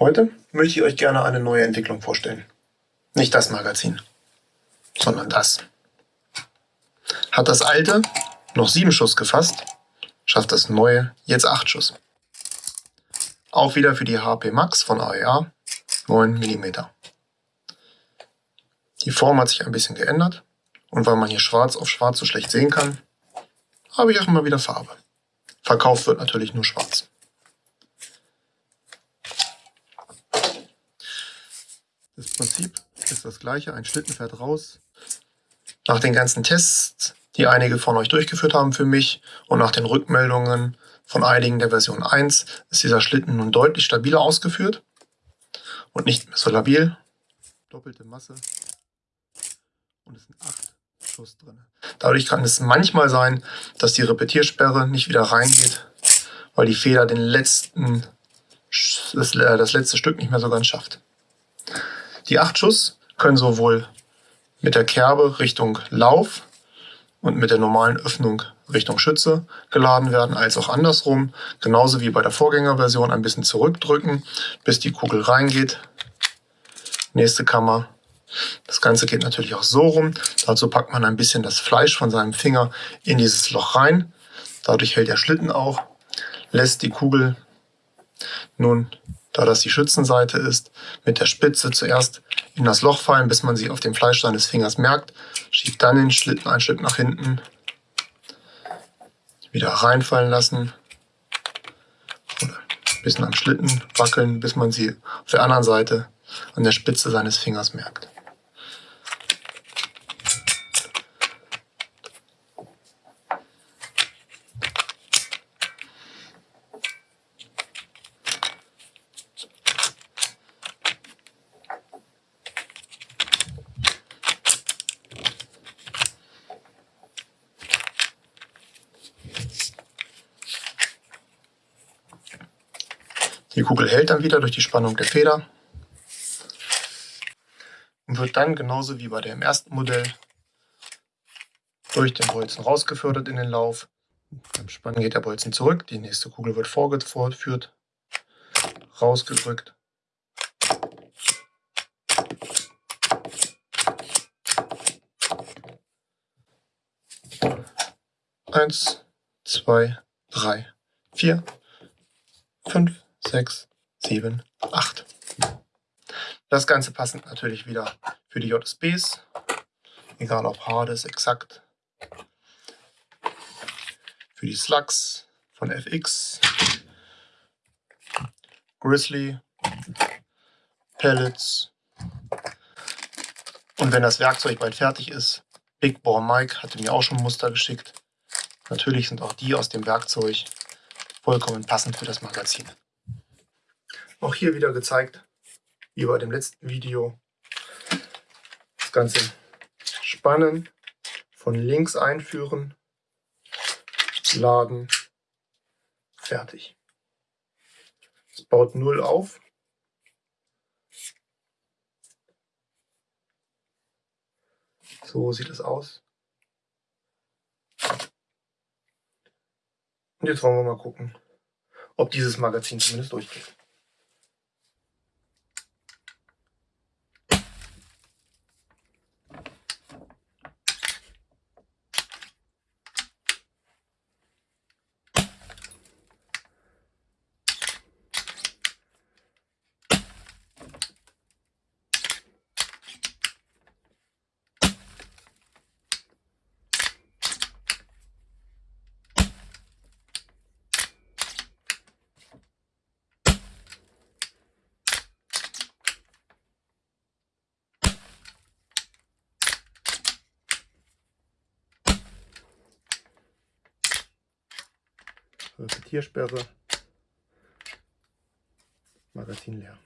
Heute möchte ich euch gerne eine neue Entwicklung vorstellen. Nicht das Magazin, sondern das. Hat das alte noch 7 Schuss gefasst, schafft das neue jetzt 8 Schuss. Auch wieder für die HP Max von AEA 9 mm. Die Form hat sich ein bisschen geändert und weil man hier schwarz auf schwarz so schlecht sehen kann, habe ich auch immer wieder Farbe. Verkauft wird natürlich nur schwarz. Das Prinzip ist das gleiche, ein Schlitten fährt raus. Nach den ganzen Tests, die einige von euch durchgeführt haben für mich und nach den Rückmeldungen von einigen der Version 1, ist dieser Schlitten nun deutlich stabiler ausgeführt und nicht mehr so labil. Doppelte Masse und es sind 8 Schuss drin. Dadurch kann es manchmal sein, dass die Repetiersperre nicht wieder reingeht, weil die Feder den letzten, äh, das letzte Stück nicht mehr so ganz schafft. Die 8 Schuss können sowohl mit der Kerbe Richtung Lauf und mit der normalen Öffnung Richtung Schütze geladen werden, als auch andersrum. Genauso wie bei der Vorgängerversion ein bisschen zurückdrücken, bis die Kugel reingeht. Nächste Kammer. Das Ganze geht natürlich auch so rum. Dazu packt man ein bisschen das Fleisch von seinem Finger in dieses Loch rein. Dadurch hält der Schlitten auch, lässt die Kugel nun da das die Schützenseite ist, mit der Spitze zuerst in das Loch fallen, bis man sie auf dem Fleisch seines Fingers merkt, schiebt dann den Schlitten ein Stück nach hinten, wieder reinfallen lassen, oder ein bisschen am Schlitten wackeln, bis man sie auf der anderen Seite an der Spitze seines Fingers merkt. Die Kugel hält dann wieder durch die Spannung der Feder und wird dann genauso wie bei dem ersten Modell durch den Bolzen rausgefördert in den Lauf. Beim Spannen geht der Bolzen zurück, die nächste Kugel wird vorgeführt, rausgedrückt. Eins, zwei, drei, vier, fünf, 6, 7, 8. Das Ganze passend natürlich wieder für die JSBs, egal ob Hades, exakt. Für die Slugs von FX, Grizzly, Pellets. Und wenn das Werkzeug bald fertig ist, Big Bore Mike hatte mir auch schon Muster geschickt. Natürlich sind auch die aus dem Werkzeug vollkommen passend für das Magazin. Auch hier wieder gezeigt, wie bei dem letzten Video. Das Ganze spannen, von links einführen, laden, fertig. Es baut null auf. So sieht es aus. Und jetzt wollen wir mal gucken, ob dieses Magazin zumindest durchgeht. Repetiersperre. Magazin leer.